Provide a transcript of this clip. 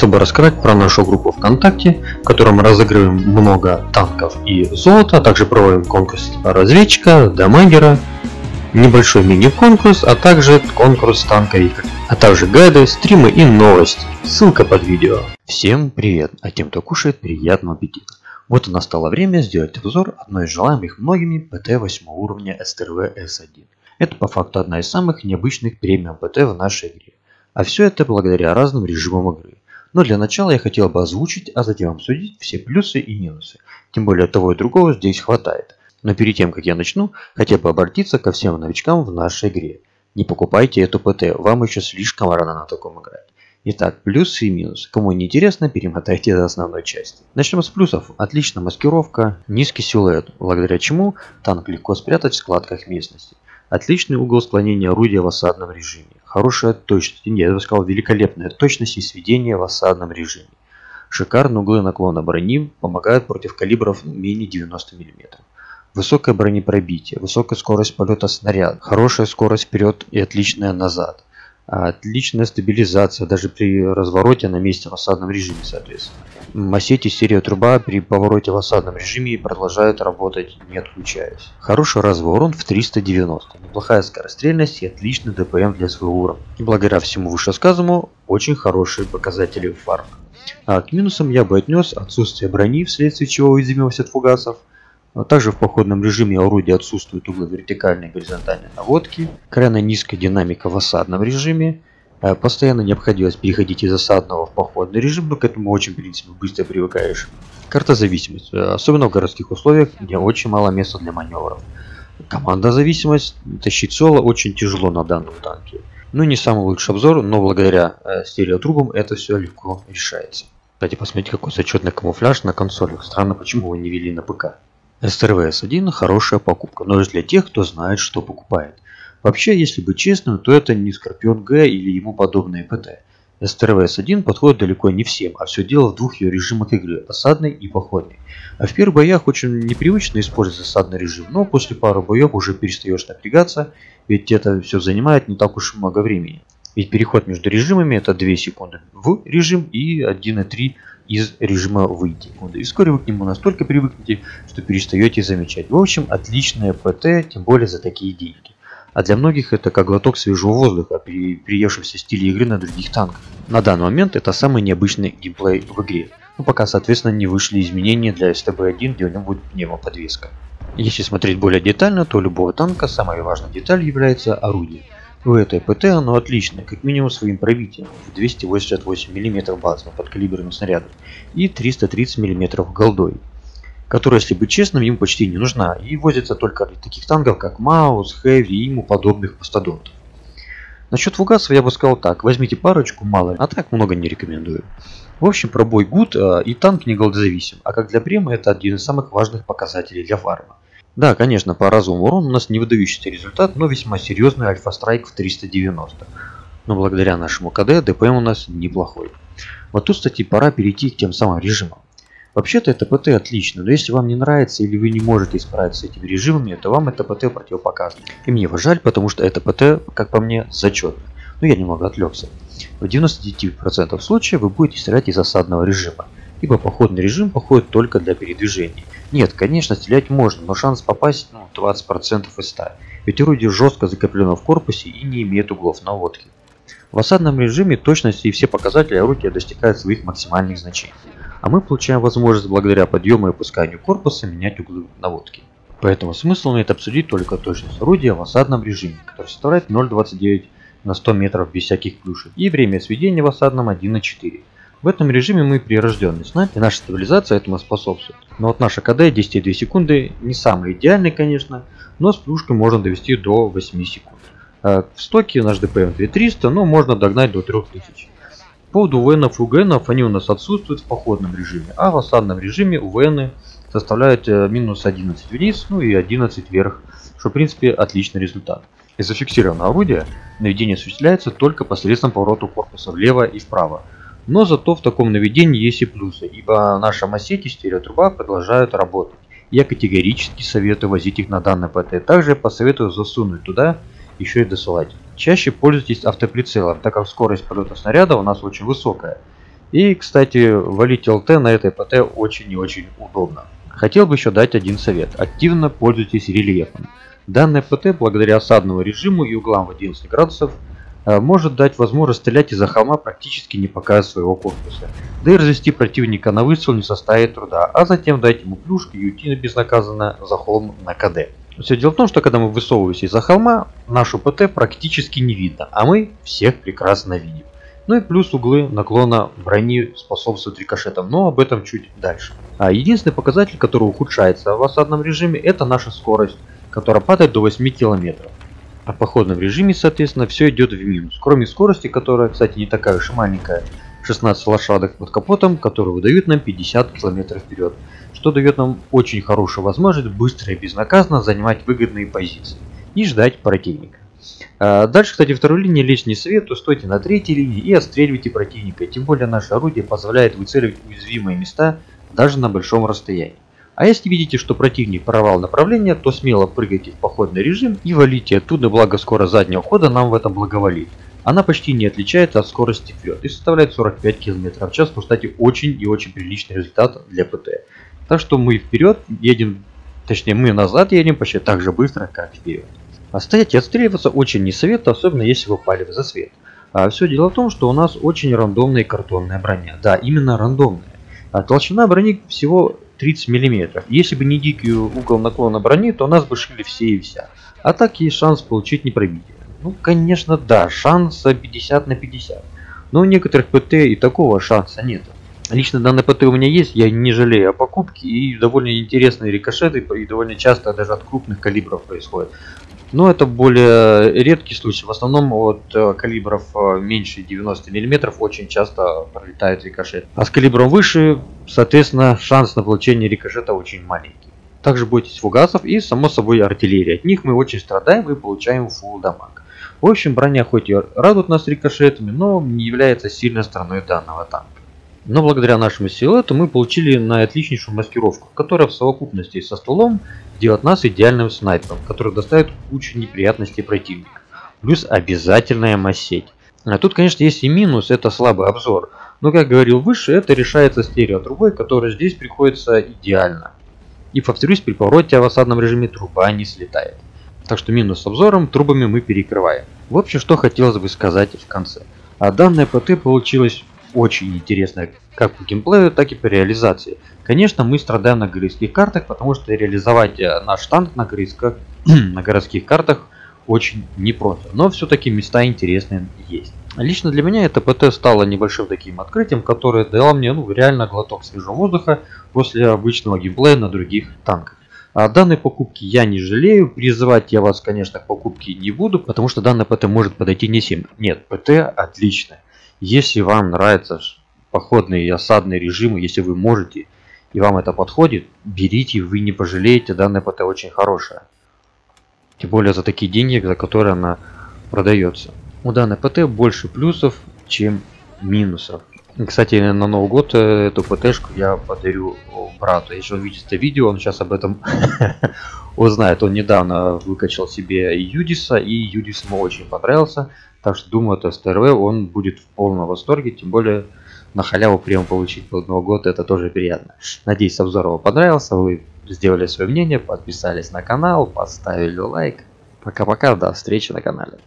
хотел бы рассказать про нашу группу ВКонтакте, в которой мы разыгрываем много танков и золота, а также проводим конкурс разведчика, дамагера, небольшой мини-конкурс, а также конкурс танковиков, а также гайды, стримы и новости. Ссылка под видео. Всем привет, а тем, кто кушает, приятного аппетита. Вот и настало время сделать обзор одной из желаемых многими ПТ 8 уровня СТРВ С1. Это по факту одна из самых необычных премиум ПТ в нашей игре. А все это благодаря разным режимам игры. Но для начала я хотел бы озвучить, а затем обсудить все плюсы и минусы. Тем более того и другого здесь хватает. Но перед тем, как я начну, хотел бы обратиться ко всем новичкам в нашей игре. Не покупайте эту ПТ, вам еще слишком рано на таком играть. Итак, плюсы и минусы. Кому не интересно, перемотайте до основной части. Начнем с плюсов. Отличная маскировка, низкий силуэт, благодаря чему танк легко спрятать в складках местности. Отличный угол склонения орудия в осадном режиме. Хорошая точность, нет, я бы сказал великолепная точность и сведение в осадном режиме. Шикарные углы наклона брони помогают против калибров менее 90 мм. Высокое бронепробитие, высокая скорость полета снаряда, хорошая скорость вперед и отличная назад. Отличная стабилизация даже при развороте на месте в осадном режиме, соответственно. Масети серия труба при повороте в осадном режиме продолжает работать не отключаясь. Хороший разовый урон в 390, неплохая скорострельность и отличный ДПМ для своего уровня. И благодаря всему вышесказанному, очень хорошие показатели в фарм. А к минусам я бы отнес отсутствие брони, вследствие чего уязвимость от фугасов, а также в походном режиме орудия отсутствуют углы вертикальной и горизонтальной наводки, крайне низкая динамика в осадном режиме, э, постоянно необходимость переходить из осадного в походный режим, но к этому очень в принципе быстро привыкаешь. Карта зависимость, э, особенно в городских условиях, где очень мало места для маневров. Команда зависимость, тащить соло очень тяжело на данном танке. Ну не самый лучший обзор, но благодаря э, стереотрубам это все легко решается. Кстати, посмотрите какой зачетный камуфляж на консолях. Странно, почему его не вели на ПК. STRVS1 хорошая покупка, но лишь для тех, кто знает, что покупает. Вообще, если быть честным, то это не Scorpion G или ему подобные ПТ. STRVS1 подходит далеко не всем, а все дело в двух ее режимах игры – осадный и походный. А в первых боях очень непривычно использовать осадный режим, но после пары боев уже перестаешь напрягаться, ведь это все занимает не так уж много времени. Ведь переход между режимами это 2 секунды в режим и 1,3 из режима выйти. И вскоре вы к нему настолько привыкнете, что перестаете замечать. В общем, отличное ПТ, тем более за такие деньги. А для многих это как глоток свежего воздуха при приевшемся стиле игры на других танках. На данный момент это самый необычный геймплей в игре. Ну пока соответственно не вышли изменения для STB1, где у него будет пневмоподвеска. Если смотреть более детально, то у любого танка самой важной деталью является орудие. У этой ПТ оно отличное, как минимум своим пробитием в 288 мм базовым подкалиберным снарядом и 330 мм голдой, которая, если быть честным, ему почти не нужна и возится только для таких танков, как Маус, Хэви и ему подобных мастодонтов. Насчет фугасов я бы сказал так, возьмите парочку, мало, а так много не рекомендую. В общем, пробой гуд а, и танк не голдозависим, а как для према это один из самых важных показателей для фарма. Да, конечно, по разовому урону у нас не выдающийся результат, но весьма серьезный альфа-страйк в 390. Но благодаря нашему КД ДПМ у нас неплохой. Вот тут, кстати, пора перейти к тем самым режимам. Вообще-то это ПТ отлично, но если вам не нравится или вы не можете справиться с этими режимами, то вам это ПТ противопоказано. И мне его жаль, потому что это ПТ, как по мне, зачетно. Но я немного отвлекся. В 99% случаев вы будете стрелять из осадного режима ибо походный режим походит только для передвижений. Нет, конечно, стрелять можно, но шанс попасть ну, 20% из 100, ведь орудие жестко закреплено в корпусе и не имеет углов наводки. В осадном режиме точность и все показатели орудия достигают своих максимальных значений, а мы получаем возможность благодаря подъему и опусканию корпуса менять углы наводки. Поэтому смысл имеет обсудить только точность орудия в осадном режиме, который составляет 0.29 на 100 метров без всяких плюшек, и время сведения в осадном 1 на 4. В этом режиме мы прирожденный снайпер, наша стабилизация этому способствует. Но вот наша КД 10,2 секунды не самый идеальный, конечно, но с плюшкой можно довести до 8 секунд. А в стоке наш ДПМ 2300, но можно догнать до 3000. По поводу УВНов и УГНов, они у нас отсутствуют в походном режиме, а в осадном режиме УВНы составляют э, минус 11 вниз, ну и 11 вверх, что в принципе отличный результат. Из зафиксированного орудия наведение осуществляется только посредством поворота корпуса влево и вправо, но зато в таком наведении есть и плюсы, ибо наша массети стереотруба продолжают работать. Я категорически советую возить их на данный ПТ. Также посоветую засунуть туда еще и досылать. Чаще пользуйтесь автоприцелом, так как скорость полета снаряда у нас очень высокая. И, кстати, валить ЛТ на этой ПТ очень и очень удобно. Хотел бы еще дать один совет. Активно пользуйтесь рельефом. Данная ПТ, благодаря осадному режиму и углам в 11 градусов, может дать возможность стрелять из-за холма практически не показывая своего корпуса. Да и развести противника на выстрел не составит труда, а затем дать ему плюшки и уйти безнаказанно за холм на КД. Все дело в том, что когда мы высовываемся из-за холма, нашу ПТ практически не видно, а мы всех прекрасно видим. Ну и плюс углы наклона брони способствуют рикошетам, но об этом чуть дальше. А единственный показатель, который ухудшается в осадном режиме, это наша скорость, которая падает до 8 км. А в походном режиме, соответственно, все идет в минус. Кроме скорости, которая, кстати, не такая уж и маленькая, 16 лошадок под капотом, которые выдают нам 50 км вперед что дает нам очень хорошую возможность быстро и безнаказанно занимать выгодные позиции и ждать противника. А, дальше, кстати, второй линии лишний свет, то стойте на третьей линии и отстреливайте противника. Тем более наше орудие позволяет выцеливать уязвимые места даже на большом расстоянии. А если видите, что противник порвал направление, то смело прыгайте в походный режим и валите оттуда, благо скорость заднего хода нам в этом благоволит. Она почти не отличается от скорости вперед и составляет 45 км в час, что, кстати, очень и очень приличный результат для ПТ. Так что мы вперед едем, точнее мы назад едем почти так же быстро, как вперед. А стоять и отстреливаться очень не советую, особенно если вы пали в засвет. А все дело в том, что у нас очень рандомная картонная броня. Да, именно рандомная. А толщина брони всего 30 мм. Если бы не дикий угол наклона брони, то нас бы шили все и вся. А так есть шанс получить непробитие. Ну, конечно, да, шанс 50 на 50. Но у некоторых ПТ и такого шанса нет. Лично данный ПТ у меня есть, я не жалею о покупке и довольно интересные рикошеты и довольно часто даже от крупных калибров происходит. Но это более редкий случай. В основном от э, калибров э, меньше 90 мм очень часто пролетает рикошет. А с калибром выше, соответственно, шанс на получение рикошета очень маленький. Также бойтесь фугасов и, само собой, артиллерии. От них мы очень страдаем и получаем фул дамаг. В общем, броня хоть и радует нас рикошетами, но не является сильной стороной данного танка. Но благодаря нашему силуэту мы получили на отличнейшую маскировку, которая в совокупности со стволом делает нас идеальным снайпером, который доставит кучу неприятностей противника. Плюс обязательная массеть. А тут, конечно, есть и минус, это слабый обзор. Но, как говорил выше, это решается стереотрубой, которая здесь приходится идеально. И повторюсь, при повороте в осадном режиме труба не слетает. Так что минус с обзором трубами мы перекрываем. В общем, что хотелось бы сказать в конце. А данная ПТ получилась очень интересная как по геймплею, так и по реализации. Конечно, мы страдаем на городских картах, потому что реализовать э, наш танк на, городских, на городских картах очень непросто. Но все-таки места интересные есть. Лично для меня это ПТ стало небольшим таким открытием, которое дало мне ну, реально глоток свежего воздуха после обычного геймплея на других танках. О данной покупке я не жалею, призывать я вас, конечно, к покупке не буду, потому что данная ПТ может подойти не всем. Нет, ПТ отличная. Если вам нравятся походные и осадные режимы, если вы можете и вам это подходит, берите, вы не пожалеете, данная ПТ очень хорошая. Тем более за такие деньги, за которые она продается. У данной ПТ больше плюсов, чем минусов. Кстати, на Новый год э, эту ПТшку я подарю брату. Если он видит это видео, он сейчас об этом узнает. Он недавно выкачал себе Юдиса, и Юдис ему очень понравился. Так что думаю, от СТРВ он будет в полном восторге, тем более на халяву прием получить под Новый год, это тоже приятно. Надеюсь, обзор вам понравился, вы сделали свое мнение, подписались на канал, поставили лайк. Пока-пока, до встречи на канале.